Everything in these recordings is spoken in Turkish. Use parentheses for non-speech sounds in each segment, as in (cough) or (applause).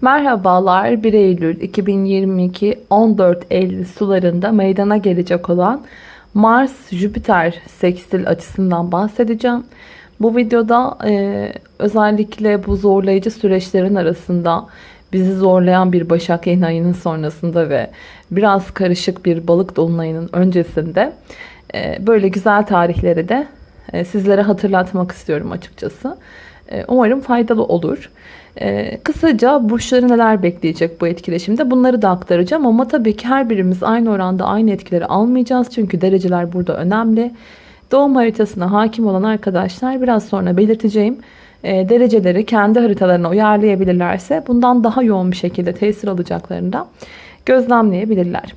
Merhabalar 1 Eylül 2022 14 Eylül sularında meydana gelecek olan Mars-Jüpiter sekstil açısından bahsedeceğim. Bu videoda e, özellikle bu zorlayıcı süreçlerin arasında bizi zorlayan bir Başak yeni ayının sonrasında ve biraz karışık bir balık dolunayının öncesinde e, böyle güzel tarihleri de e, sizlere hatırlatmak istiyorum açıkçası. E, umarım faydalı olur. Ee, kısaca burçları neler bekleyecek bu etkileşimde bunları da aktaracağım ama tabii ki her birimiz aynı oranda aynı etkileri almayacağız çünkü dereceler burada önemli. Doğum haritasına hakim olan arkadaşlar biraz sonra belirteceğim e, dereceleri kendi haritalarına uyarlayabilirlerse bundan daha yoğun bir şekilde tesir alacaklarını da gözlemleyebilirler.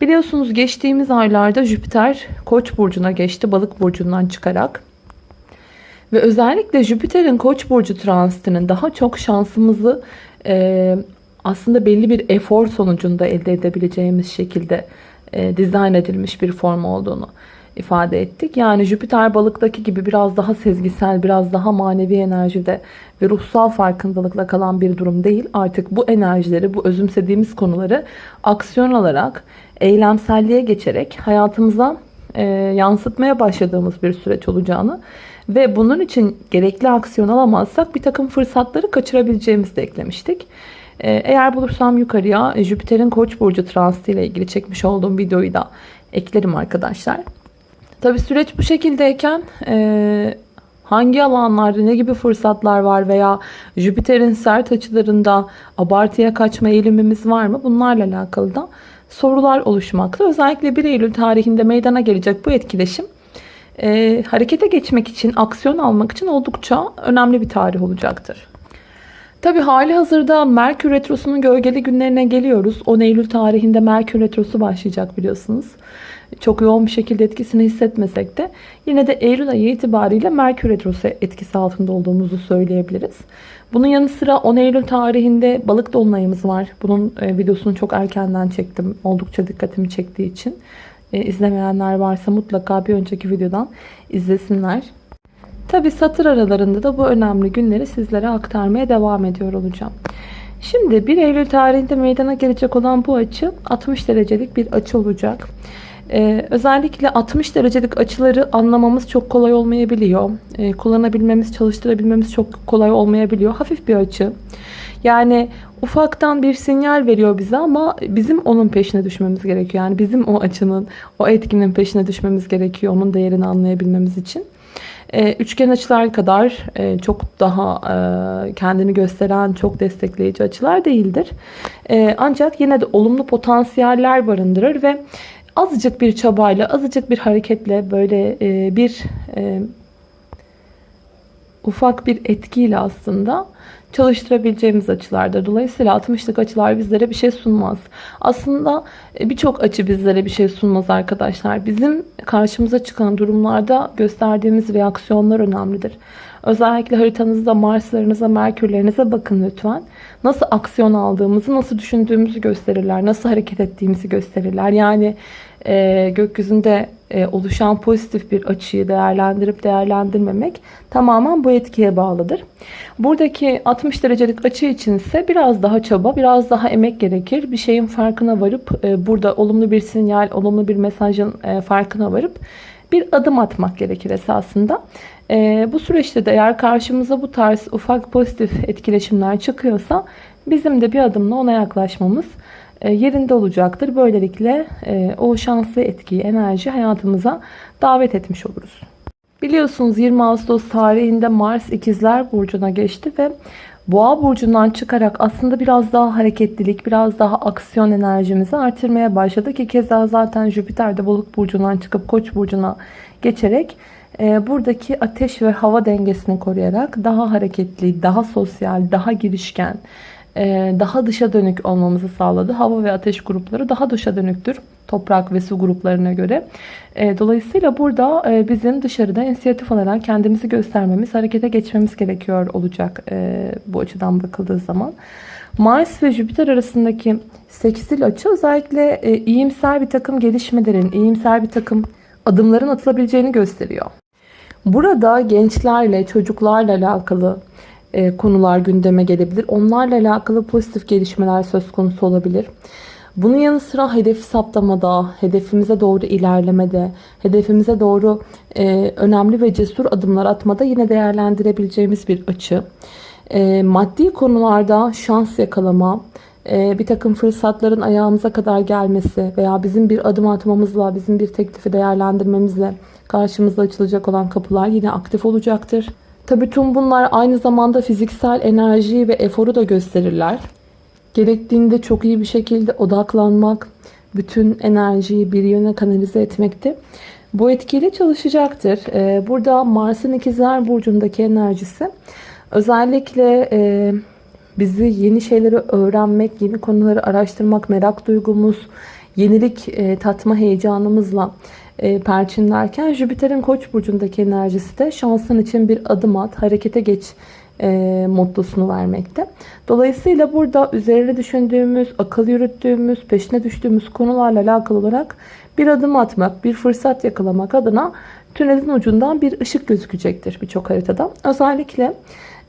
Biliyorsunuz geçtiğimiz aylarda Jüpiter Koç burcuna geçti balık burcundan çıkarak. Ve özellikle Jüpiter'in Koç burcu transitinin daha çok şansımızı e, aslında belli bir efor sonucunda elde edebileceğimiz şekilde e, dizayn edilmiş bir form olduğunu ifade ettik. Yani Jüpiter balıktaki gibi biraz daha sezgisel, biraz daha manevi enerjide ve ruhsal farkındalıkla kalan bir durum değil. Artık bu enerjileri, bu özümsediğimiz konuları aksiyon alarak, eylemselliğe geçerek hayatımıza e, yansıtmaya başladığımız bir süreç olacağını ve bunun için gerekli aksiyon alamazsak bir takım fırsatları kaçırabileceğimizi de eklemiştik. Ee, eğer bulursam yukarıya Jüpiter'in Koç burcu transiti ile ilgili çekmiş olduğum videoyu da eklerim arkadaşlar. Tabi süreç bu şekildeyken e, hangi alanlarda ne gibi fırsatlar var veya Jüpiter'in sert açılarında abartıya kaçma eğilimimiz var mı? Bunlarla alakalı da sorular oluşmakta. Özellikle 1 Eylül tarihinde meydana gelecek bu etkileşim e, harekete geçmek için, aksiyon almak için oldukça önemli bir tarih olacaktır. Tabi hali hazırda Merkür Retrosu'nun gölgeli günlerine geliyoruz. 10 Eylül tarihinde Merkür Retrosu başlayacak biliyorsunuz. Çok yoğun bir şekilde etkisini hissetmesek de yine de Eylül ayı itibariyle Merkür Retrosu etkisi altında olduğumuzu söyleyebiliriz. Bunun yanı sıra 10 Eylül tarihinde balık dolunayımız var. Bunun e, videosunu çok erkenden çektim. Oldukça dikkatimi çektiği için. E, izlemeyenler varsa mutlaka bir önceki videodan izlesinler. Tabi satır aralarında da bu önemli günleri sizlere aktarmaya devam ediyor olacağım. Şimdi 1 Eylül tarihinde meydana gelecek olan bu açı 60 derecelik bir açı olacak. Ee, özellikle 60 derecelik açıları anlamamız çok kolay olmayabiliyor. Ee, kullanabilmemiz, çalıştırabilmemiz çok kolay olmayabiliyor. Hafif bir açı. Yani ufaktan bir sinyal veriyor bize ama bizim onun peşine düşmemiz gerekiyor. Yani bizim o açının, o etkinin peşine düşmemiz gerekiyor. Onun değerini anlayabilmemiz için. Ee, üçgen açılar kadar e, çok daha e, kendini gösteren, çok destekleyici açılar değildir. E, ancak yine de olumlu potansiyeller barındırır ve azıcık bir çabayla, azıcık bir hareketle böyle e, bir ufak bir etkiyle aslında çalıştırabileceğimiz açılardır. Dolayısıyla 60'lık açılar bizlere bir şey sunmaz. Aslında e, birçok açı bizlere bir şey sunmaz arkadaşlar. Bizim karşımıza çıkan durumlarda gösterdiğimiz reaksiyonlar önemlidir. Özellikle haritanızda Mars'larınıza, Merkürlerinize bakın lütfen. Nasıl aksiyon aldığımızı, nasıl düşündüğümüzü gösterirler. Nasıl hareket ettiğimizi gösterirler. Yani e, gökyüzünde e, oluşan pozitif bir açıyı değerlendirip değerlendirmemek tamamen bu etkiye bağlıdır. Buradaki 60 derecelik açı için ise biraz daha çaba, biraz daha emek gerekir. Bir şeyin farkına varıp e, burada olumlu bir sinyal, olumlu bir mesajın e, farkına varıp bir adım atmak gerekir esasında. E, bu süreçte de eğer karşımıza bu tarz ufak pozitif etkileşimler çıkıyorsa bizim de bir adımla ona yaklaşmamız e, yerinde olacaktır. Böylelikle e, o şanslı etkiyi, enerji hayatımıza davet etmiş oluruz. Biliyorsunuz 20 Ağustos tarihinde Mars ikizler burcuna geçti ve Boğa burcundan çıkarak aslında biraz daha hareketlilik, biraz daha aksiyon enerjimizi artırmaya başladı ki keza zaten Jüpiter de Balık burcundan çıkıp Koç burcuna geçerek e, buradaki ateş ve hava dengesini koruyarak daha hareketli, daha sosyal, daha girişken, daha dışa dönük olmamızı sağladı. Hava ve ateş grupları daha dışa dönüktür. Toprak ve su gruplarına göre. E, dolayısıyla burada e, bizim dışarıda inisiyatif alarak kendimizi göstermemiz, harekete geçmemiz gerekiyor olacak bu açıdan bakıldığı zaman. Mars ve Jüpiter arasındaki seksil açı özellikle iyimser bir takım gelişmelerin, iyimser bir takım adımların atılabileceğini gösteriyor. Burada gençlerle, çocuklarla alakalı e, konular gündeme gelebilir. Onlarla alakalı pozitif gelişmeler söz konusu olabilir. Bunun yanı sıra hedef saptamada, hedefimize doğru ilerlemede, hedefimize doğru e, önemli ve cesur adımlar atmada yine değerlendirebileceğimiz bir açı. E, maddi konularda şans yakalama, e, bir takım fırsatların ayağımıza kadar gelmesi veya bizim bir adım atmamızla, bizim bir teklifi değerlendirmemizle karşımıza açılacak olan kapılar yine aktif olacaktır. Tabii tüm bunlar aynı zamanda fiziksel enerjiyi ve eforu da gösterirler. Gerektiğinde çok iyi bir şekilde odaklanmak, bütün enerjiyi bir yöne kanalize etmekte. Bu etkiyle çalışacaktır. Ee, Burada Mars'ın ikizler burcundaki enerjisi özellikle e, bizi yeni şeyleri öğrenmek, yeni konuları araştırmak, merak duygumuz, yenilik e, tatma heyecanımızla e, perçinlerken Jüpiter'in koç burcundaki enerjisi de şansın için bir adım at, harekete geç e, mottosunu vermekte. Dolayısıyla burada üzerine düşündüğümüz, akıl yürüttüğümüz, peşine düştüğümüz konularla alakalı olarak bir adım atmak, bir fırsat yakalamak adına tünelin ucundan bir ışık gözükecektir birçok haritada. Özellikle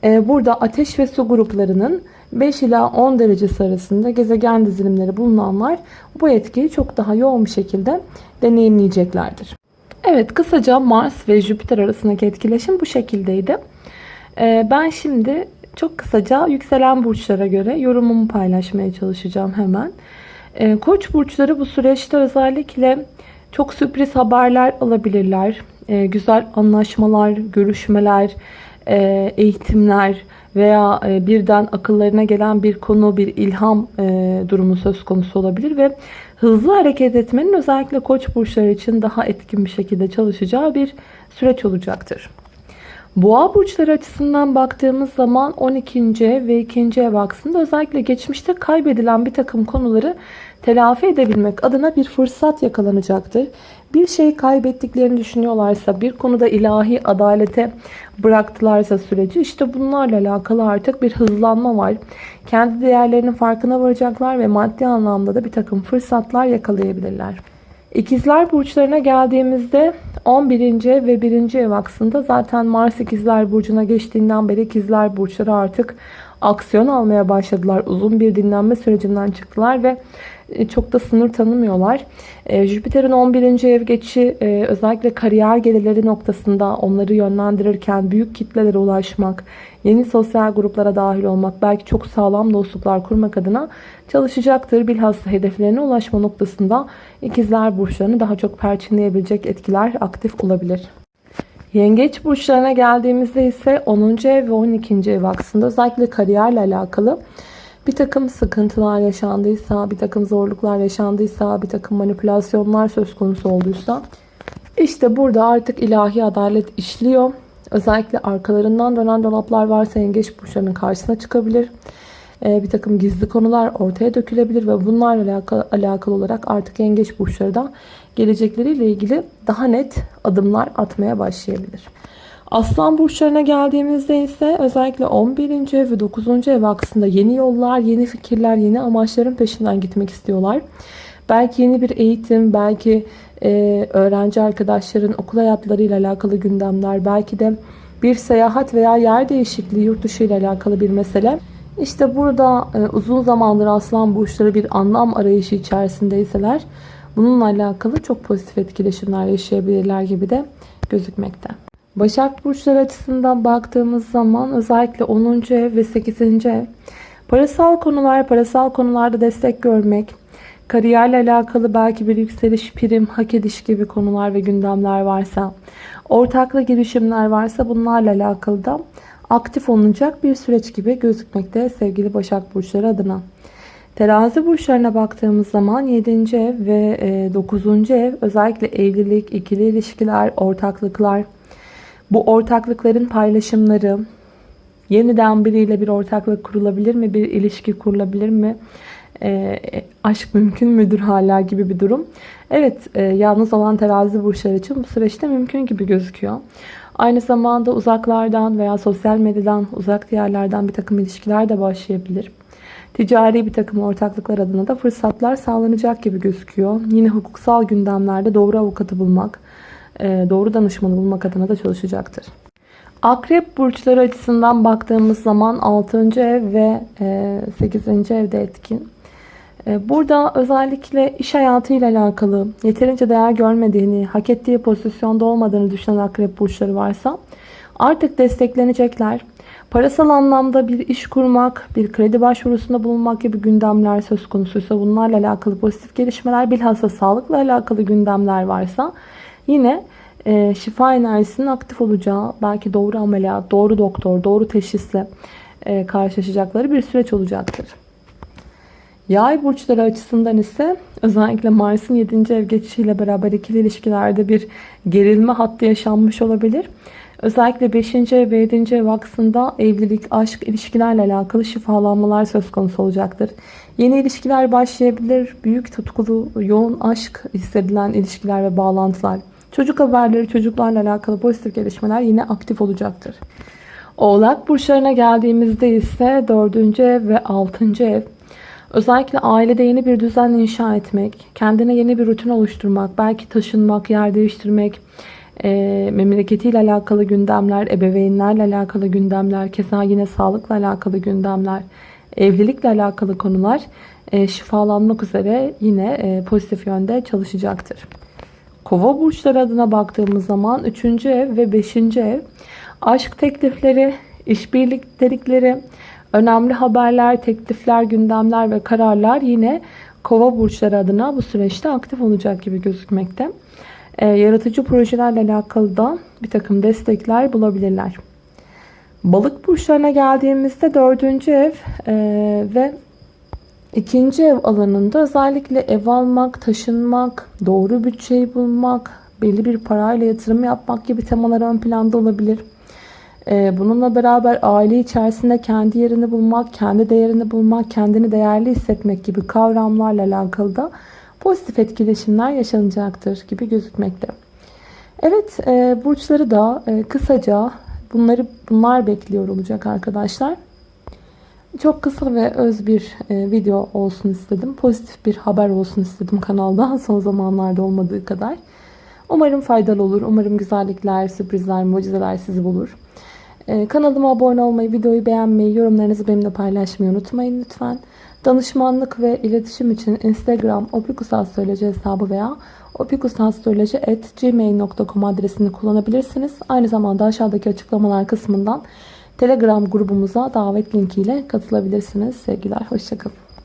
e, burada ateş ve su gruplarının 5 ila 10 derecesi arasında gezegen dizilimleri bulunanlar bu etkiyi çok daha yoğun bir şekilde deneyimleyeceklerdir. Evet kısaca Mars ve Jüpiter arasındaki etkileşim bu şekildeydi. Ee, Ben şimdi çok kısaca yükselen burçlara göre yorumumu paylaşmaya çalışacağım hemen. Ee, Koç burçları bu süreçte özellikle çok sürpriz haberler alabilirler. Ee, Güzel anlaşmalar, görüşmeler, e, eğitimler veya e, birden akıllarına gelen bir konu, bir ilham e, durumu söz konusu olabilir ve hızlı hareket etmenin özellikle koç burçları için daha etkin bir şekilde çalışacağı bir süreç olacaktır. Boğa burçları açısından baktığımız zaman 12. ev ve 2. ev aksında özellikle geçmişte kaybedilen bir takım konuları telafi edebilmek adına bir fırsat yakalanacaktır. Bir şey kaybettiklerini düşünüyorlarsa, bir konuda ilahi adalete bıraktılarsa süreci işte bunlarla alakalı artık bir hızlanma var. Kendi değerlerinin farkına varacaklar ve maddi anlamda da bir takım fırsatlar yakalayabilirler. İkizler burçlarına geldiğimizde 11. ev ve 1. ev aksında zaten Mars ikizler burcuna geçtiğinden beri ikizler burçları artık aksiyon almaya başladılar. Uzun bir dinlenme sürecinden çıktılar ve e, çok da sınır tanımıyorlar. E, Jüpiter'in 11. ev geçişi e, özellikle kariyer gelirleri noktasında onları yönlendirirken büyük kitlelere ulaşmak, yeni sosyal gruplara dahil olmak, belki çok sağlam dostluklar kurmak adına çalışacaktır. Bilhassa hedeflerine ulaşma noktasında ikizler burçlarını daha çok perçinleyebilecek etkiler aktif olabilir. Yengeç burçlarına geldiğimizde ise 10. ev ve 12. ev aksında özellikle kariyerle alakalı bir takım sıkıntılar yaşandıysa, bir takım zorluklar yaşandıysa, bir takım manipülasyonlar söz konusu olduysa işte burada artık ilahi adalet işliyor. Özellikle arkalarından dönen dolaplar varsa yengeç burçlarının karşısına çıkabilir. Ee, bir takım gizli konular ortaya dökülebilir ve bunlarla alakalı, alakalı olarak artık yengeç burçları da gelecekleriyle ilgili daha net adımlar atmaya başlayabilir. Aslan burçlarına geldiğimizde ise özellikle 11. ev ve 9. ev aksında yeni yollar, yeni fikirler, yeni amaçların peşinden gitmek istiyorlar. Belki yeni bir eğitim, belki e, öğrenci arkadaşların okul hayatlarıyla alakalı gündemler, belki de bir seyahat veya yer değişikliği yurt dışı ile alakalı bir mesele. İşte burada e, uzun zamandır aslan burçları bir anlam arayışı içerisindeyseler bununla alakalı çok pozitif etkileşimler yaşayabilirler gibi de gözükmekte. Başak burçları açısından baktığımız zaman özellikle 10. ev ve 8. ev parasal konular, parasal konularda destek görmek, kariyerle alakalı belki bir yükseliş, prim, hak ediş gibi konular ve gündemler varsa, ortaklı girişimler varsa bunlarla alakalı da aktif olunacak bir süreç gibi gözükmekte sevgili Başak burçları adına. Terazi burçlarına baktığımız zaman 7. ev ve 9. ev özellikle evlilik, ikili ilişkiler, ortaklıklar, bu ortaklıkların paylaşımları, yeniden biriyle bir ortaklık kurulabilir mi? Bir ilişki kurulabilir mi? E, aşk mümkün müdür hala gibi bir durum. Evet, e, yalnız olan terazi burçları için bu süreçte mümkün gibi gözüküyor. Aynı zamanda uzaklardan veya sosyal medyadan, uzak diyarlardan bir takım ilişkiler de başlayabilir. Ticari bir takım ortaklıklar adına da fırsatlar sağlanacak gibi gözüküyor. Yine hukuksal gündemlerde doğru avukatı bulmak, e, doğru danışmanı bulmak adına da çalışacaktır. Akrep burçları açısından baktığımız zaman 6. ev ve 8. evde etkin. E, Burada özellikle iş hayatıyla alakalı yeterince değer görmediğini, hak ettiği pozisyonda olmadığını düşünen akrep burçları varsa artık desteklenecekler. Parasal anlamda bir iş kurmak, bir kredi başvurusunda bulunmak gibi gündemler söz konusuysa bunlarla alakalı pozitif gelişmeler, bilhassa sağlıkla alakalı gündemler varsa yine e, şifa enerjisinin aktif olacağı, belki doğru ameliyat, doğru doktor, doğru teşhisle e, karşılaşacakları bir süreç olacaktır. Yay burçları açısından ise özellikle Mars'ın 7. ev geçişiyle beraber ikili ilişkilerde bir gerilme hattı yaşanmış olabilir. Özellikle 5. ev ve 7. ev aksında evlilik, aşk, ilişkilerle alakalı şifalanmalar söz konusu olacaktır. Yeni ilişkiler başlayabilir. Büyük tutkulu, yoğun aşk hissedilen ilişkiler ve bağlantılar. Çocuk haberleri, çocuklarla alakalı pozitif gelişmeler yine aktif olacaktır. Oğlak burçlarına geldiğimizde ise 4. ev ve 6. ev Özellikle ailede yeni bir düzen inşa etmek, kendine yeni bir rutin oluşturmak, belki taşınmak, yer değiştirmek, e, memleketiyle alakalı gündemler, ebeveynlerle alakalı gündemler, keza yine sağlıkla alakalı gündemler, evlilikle alakalı konular e, şifalanmak üzere yine e, pozitif yönde çalışacaktır. Kova burçları adına baktığımız zaman 3. ev ve 5. ev aşk teklifleri, işbirliktelikleri, önemli haberler, teklifler, gündemler ve kararlar yine kova burçları adına bu süreçte aktif olacak gibi gözükmekte. Ee, yaratıcı projelerle alakalı da bir takım destekler bulabilirler. Balık burçlarına geldiğimizde dördüncü ev e, ve ikinci ev alanında özellikle ev almak, taşınmak, doğru bütçeyi bulmak, belli bir parayla yatırım yapmak gibi temalar ön planda olabilir. Ee, bununla beraber aile içerisinde kendi yerini bulmak, kendi değerini bulmak, kendini değerli hissetmek gibi kavramlarla alakalı da pozitif etkileşimler yaşanacaktır gibi gözükmekte. Evet, e, burçları da e, kısaca bunları bunlar bekliyor olacak arkadaşlar. Çok kısa ve öz bir e, video olsun istedim. Pozitif bir haber olsun istedim kanalda (laughs) son zamanlarda olmadığı kadar. Umarım faydalı olur. Umarım güzellikler, sürprizler, mucizeler sizi bulur. Ee, kanalıma abone olmayı, videoyu beğenmeyi, yorumlarınızı benimle paylaşmayı unutmayın lütfen. Danışmanlık ve iletişim için Instagram opikusastroloji hesabı veya opikusastroloji.gmail.com adresini kullanabilirsiniz. Aynı zamanda aşağıdaki açıklamalar kısmından Telegram grubumuza davet linkiyle katılabilirsiniz. Sevgiler, hoşçakalın.